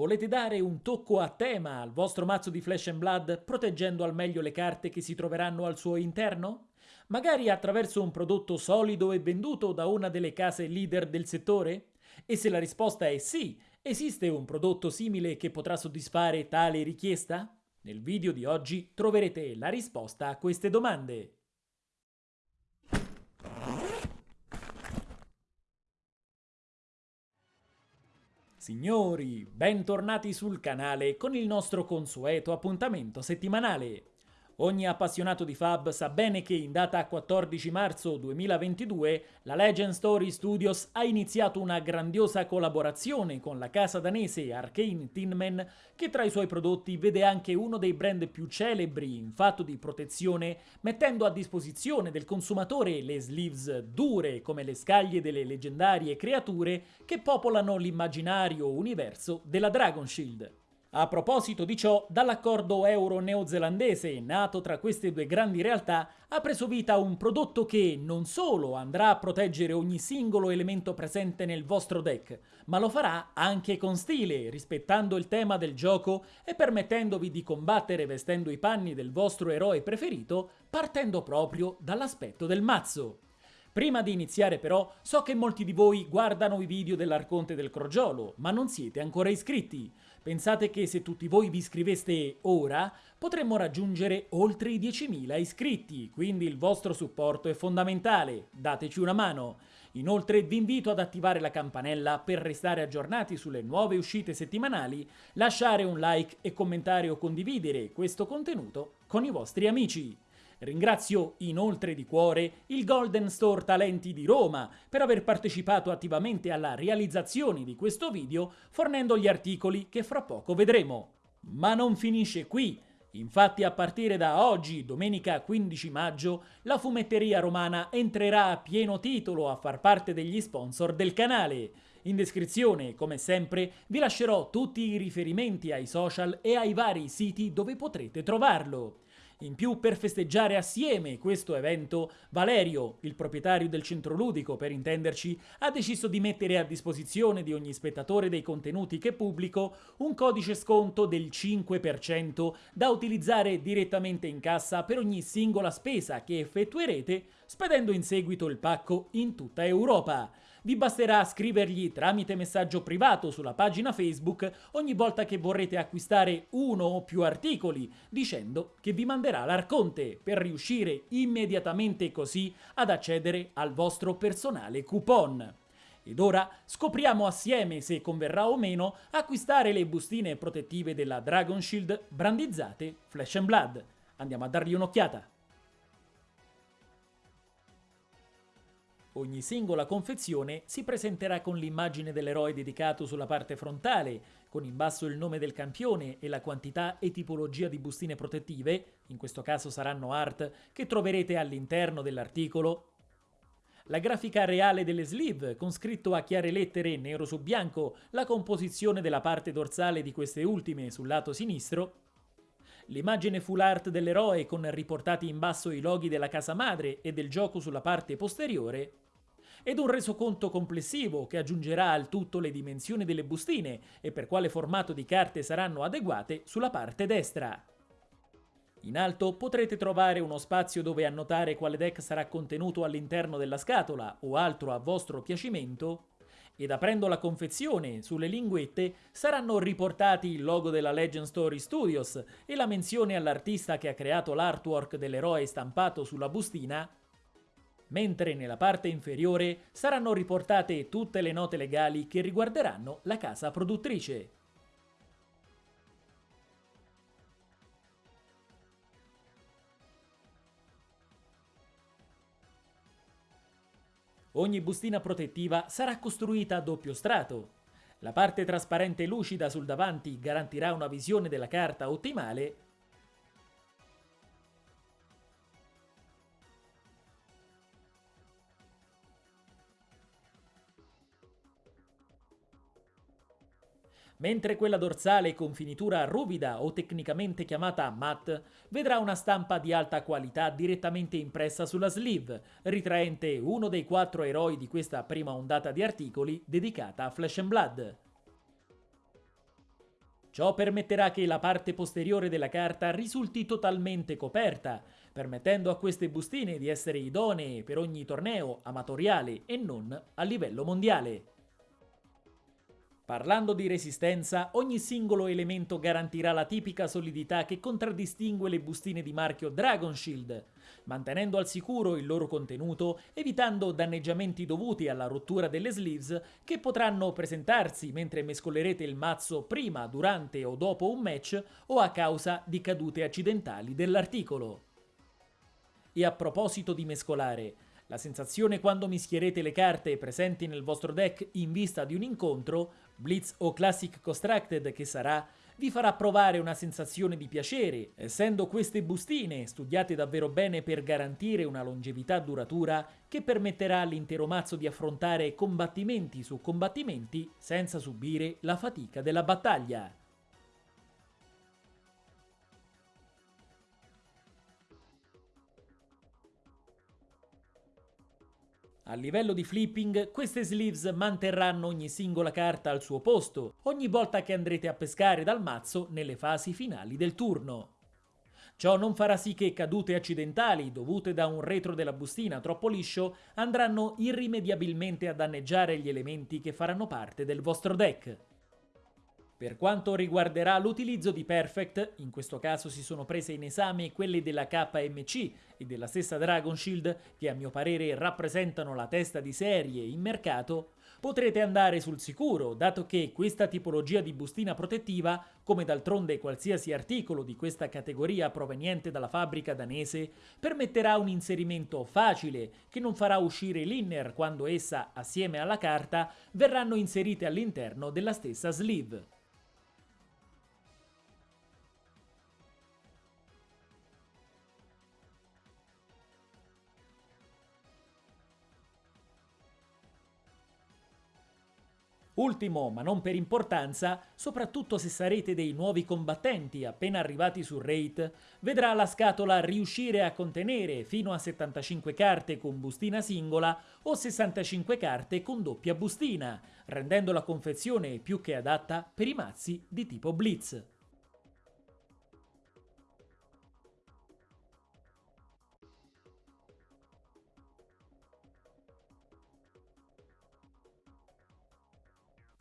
Volete dare un tocco a tema al vostro mazzo di Flash and Blood proteggendo al meglio le carte che si troveranno al suo interno? Magari attraverso un prodotto solido e venduto da una delle case leader del settore? E se la risposta è sì, esiste un prodotto simile che potrà soddisfare tale richiesta? Nel video di oggi troverete la risposta a queste domande. Signori, bentornati sul canale con il nostro consueto appuntamento settimanale. Ogni appassionato di Fab sa bene che in data 14 marzo 2022 la Legend Story Studios ha iniziato una grandiosa collaborazione con la casa danese Arcane Tinman che tra i suoi prodotti vede anche uno dei brand più celebri in fatto di protezione mettendo a disposizione del consumatore le sleeves dure come le scaglie delle leggendarie creature che popolano l'immaginario universo della Dragon Shield. A proposito di ciò, dall'accordo euro-neozelandese nato tra queste due grandi realtà ha preso vita un prodotto che non solo andrà a proteggere ogni singolo elemento presente nel vostro deck, ma lo farà anche con stile, rispettando il tema del gioco e permettendovi di combattere vestendo i panni del vostro eroe preferito, partendo proprio dall'aspetto del mazzo. Prima di iniziare però, so che molti di voi guardano i video dell'Arconte del Crogiolo, ma non siete ancora iscritti. Pensate che se tutti voi vi iscriveste ora, potremmo raggiungere oltre i 10.000 iscritti, quindi il vostro supporto è fondamentale, dateci una mano. Inoltre vi invito ad attivare la campanella per restare aggiornati sulle nuove uscite settimanali, lasciare un like e commentare o condividere questo contenuto con i vostri amici. Ringrazio inoltre di cuore il Golden Store Talenti di Roma per aver partecipato attivamente alla realizzazione di questo video fornendo gli articoli che fra poco vedremo. Ma non finisce qui. Infatti a partire da oggi, domenica 15 maggio, la fumetteria romana entrerà a pieno titolo a far parte degli sponsor del canale. In descrizione, come sempre, vi lascerò tutti i riferimenti ai social e ai vari siti dove potrete trovarlo. In più, per festeggiare assieme questo evento, Valerio, il proprietario del centro ludico per intenderci, ha deciso di mettere a disposizione di ogni spettatore dei contenuti che pubblico un codice sconto del 5% da utilizzare direttamente in cassa per ogni singola spesa che effettuerete spedendo in seguito il pacco in tutta Europa vi basterà scrivergli tramite messaggio privato sulla pagina Facebook ogni volta che vorrete acquistare uno o più articoli, dicendo che vi manderà l'Arconte per riuscire immediatamente così ad accedere al vostro personale coupon. Ed ora scopriamo assieme se converrà o meno acquistare le bustine protettive della Dragon Shield brandizzate Flash and Blood. Andiamo a dargli un'occhiata. Ogni singola confezione si presenterà con l'immagine dell'eroe dedicato sulla parte frontale, con in basso il nome del campione e la quantità e tipologia di bustine protettive, in questo caso saranno art, che troverete all'interno dell'articolo, la grafica reale delle sleeve, con scritto a chiare lettere nero su bianco la composizione della parte dorsale di queste ultime sul lato sinistro, l'immagine full art dell'eroe con riportati in basso i loghi della casa madre e del gioco sulla parte posteriore, ed un resoconto complessivo che aggiungerà al tutto le dimensioni delle bustine e per quale formato di carte saranno adeguate sulla parte destra. In alto potrete trovare uno spazio dove annotare quale deck sarà contenuto all'interno della scatola o altro a vostro piacimento ed aprendo la confezione sulle linguette saranno riportati il logo della Legend Story Studios e la menzione all'artista che ha creato l'artwork dell'eroe stampato sulla bustina, mentre nella parte inferiore saranno riportate tutte le note legali che riguarderanno la casa produttrice. Ogni bustina protettiva sarà costruita a doppio strato. La parte trasparente lucida sul davanti garantirà una visione della carta ottimale mentre quella dorsale con finitura ruvida o tecnicamente chiamata matte vedrà una stampa di alta qualità direttamente impressa sulla sleeve, ritraente uno dei quattro eroi di questa prima ondata di articoli dedicata a Flash and Blood. Ciò permetterà che la parte posteriore della carta risulti totalmente coperta, permettendo a queste bustine di essere idonee per ogni torneo amatoriale e non a livello mondiale. Parlando di resistenza, ogni singolo elemento garantirà la tipica solidità che contraddistingue le bustine di marchio Dragon Shield, mantenendo al sicuro il loro contenuto, evitando danneggiamenti dovuti alla rottura delle sleeves che potranno presentarsi mentre mescolerete il mazzo prima, durante o dopo un match o a causa di cadute accidentali dell'articolo. E a proposito di mescolare, la sensazione quando mischierete le carte presenti nel vostro deck in vista di un incontro, Blitz o Classic Constructed che sarà, vi farà provare una sensazione di piacere, essendo queste bustine studiate davvero bene per garantire una longevità duratura che permetterà all'intero mazzo di affrontare combattimenti su combattimenti senza subire la fatica della battaglia. A livello di flipping, queste sleeves manterranno ogni singola carta al suo posto, ogni volta che andrete a pescare dal mazzo nelle fasi finali del turno. Ciò non farà sì che cadute accidentali dovute da un retro della bustina troppo liscio andranno irrimediabilmente a danneggiare gli elementi che faranno parte del vostro deck. Per quanto riguarderà l'utilizzo di Perfect, in questo caso si sono prese in esame quelle della KMC e della stessa Dragon Shield, che a mio parere rappresentano la testa di serie in mercato, potrete andare sul sicuro, dato che questa tipologia di bustina protettiva, come d'altronde qualsiasi articolo di questa categoria proveniente dalla fabbrica danese, permetterà un inserimento facile, che non farà uscire l'inner quando essa, assieme alla carta, verranno inserite all'interno della stessa sleeve. Ultimo, ma non per importanza, soprattutto se sarete dei nuovi combattenti appena arrivati sul rate, vedrà la scatola riuscire a contenere fino a 75 carte con bustina singola o 65 carte con doppia bustina, rendendo la confezione più che adatta per i mazzi di tipo Blitz.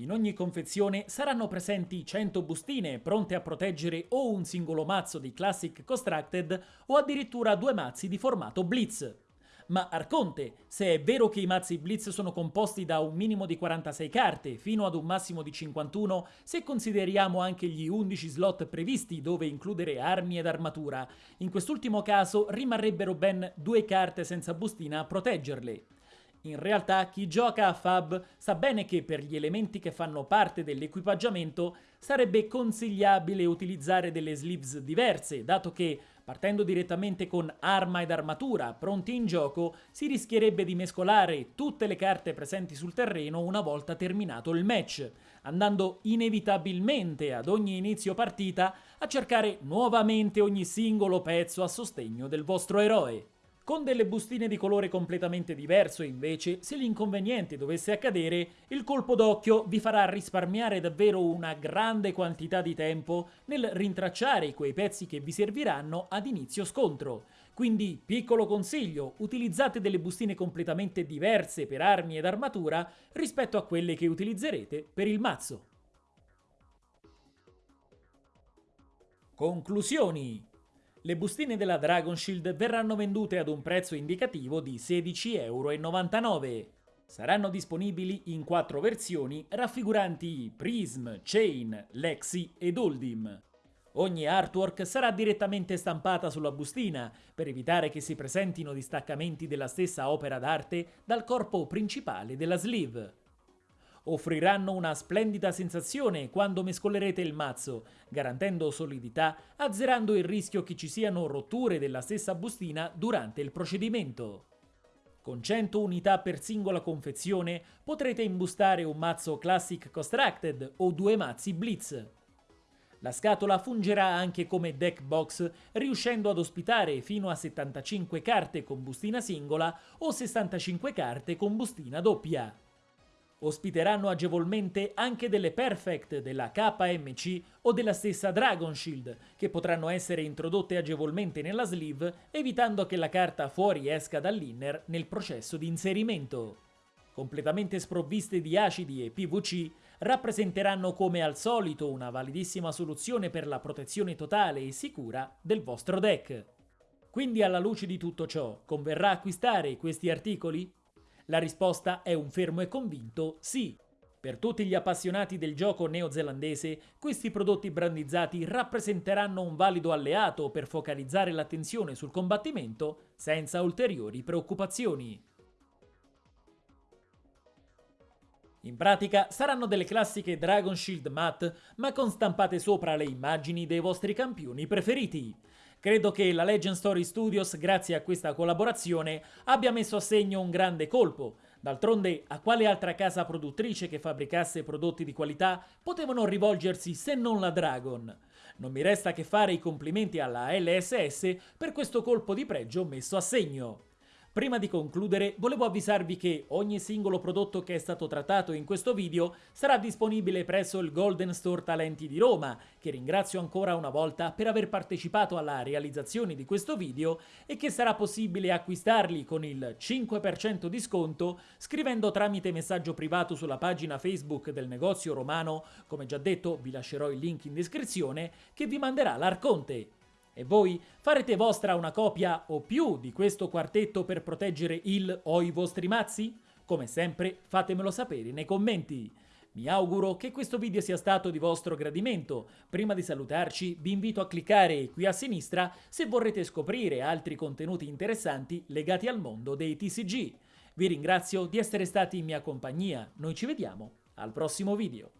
In ogni confezione saranno presenti 100 bustine pronte a proteggere o un singolo mazzo di Classic Constructed o addirittura due mazzi di formato Blitz. Ma Arconte, se è vero che i mazzi Blitz sono composti da un minimo di 46 carte fino ad un massimo di 51 se consideriamo anche gli 11 slot previsti dove includere armi ed armatura, in quest'ultimo caso rimarrebbero ben due carte senza bustina a proteggerle. In realtà chi gioca a Fab sa bene che per gli elementi che fanno parte dell'equipaggiamento sarebbe consigliabile utilizzare delle sleeves diverse, dato che partendo direttamente con arma ed armatura pronti in gioco si rischierebbe di mescolare tutte le carte presenti sul terreno una volta terminato il match, andando inevitabilmente ad ogni inizio partita a cercare nuovamente ogni singolo pezzo a sostegno del vostro eroe. Con delle bustine di colore completamente diverso, invece, se l'inconveniente dovesse accadere, il colpo d'occhio vi farà risparmiare davvero una grande quantità di tempo nel rintracciare quei pezzi che vi serviranno ad inizio scontro. Quindi, piccolo consiglio, utilizzate delle bustine completamente diverse per armi ed armatura rispetto a quelle che utilizzerete per il mazzo. Conclusioni le bustine della Dragon Shield verranno vendute ad un prezzo indicativo di 16,99 euro. Saranno disponibili in quattro versioni raffiguranti Prism, Chain, Lexi ed Oldim. Ogni artwork sarà direttamente stampata sulla bustina per evitare che si presentino distaccamenti della stessa opera d'arte dal corpo principale della sleeve offriranno una splendida sensazione quando mescolerete il mazzo, garantendo solidità, azzerando il rischio che ci siano rotture della stessa bustina durante il procedimento. Con 100 unità per singola confezione potrete imbustare un mazzo Classic Constructed o due mazzi Blitz. La scatola fungerà anche come deck box, riuscendo ad ospitare fino a 75 carte con bustina singola o 65 carte con bustina doppia. Ospiteranno agevolmente anche delle Perfect della KMC o della stessa Dragon Shield, che potranno essere introdotte agevolmente nella sleeve, evitando che la carta fuori esca dall'inner nel processo di inserimento. Completamente sprovviste di acidi e PVC, rappresenteranno come al solito una validissima soluzione per la protezione totale e sicura del vostro deck. Quindi alla luce di tutto ciò, converrà acquistare questi articoli? La risposta è un fermo e convinto sì. Per tutti gli appassionati del gioco neozelandese, questi prodotti brandizzati rappresenteranno un valido alleato per focalizzare l'attenzione sul combattimento senza ulteriori preoccupazioni. In pratica saranno delle classiche Dragon Shield matte, ma con stampate sopra le immagini dei vostri campioni preferiti. Credo che la Legend Story Studios, grazie a questa collaborazione, abbia messo a segno un grande colpo. D'altronde, a quale altra casa produttrice che fabbricasse prodotti di qualità potevano rivolgersi se non la Dragon? Non mi resta che fare i complimenti alla LSS per questo colpo di pregio messo a segno. Prima di concludere, volevo avvisarvi che ogni singolo prodotto che è stato trattato in questo video sarà disponibile presso il Golden Store Talenti di Roma, che ringrazio ancora una volta per aver partecipato alla realizzazione di questo video e che sarà possibile acquistarli con il 5% di sconto scrivendo tramite messaggio privato sulla pagina Facebook del negozio romano, come già detto vi lascerò il link in descrizione, che vi manderà l'Arconte. E voi farete vostra una copia o più di questo quartetto per proteggere il o i vostri mazzi? Come sempre fatemelo sapere nei commenti. Mi auguro che questo video sia stato di vostro gradimento. Prima di salutarci vi invito a cliccare qui a sinistra se vorrete scoprire altri contenuti interessanti legati al mondo dei TCG. Vi ringrazio di essere stati in mia compagnia, noi ci vediamo al prossimo video.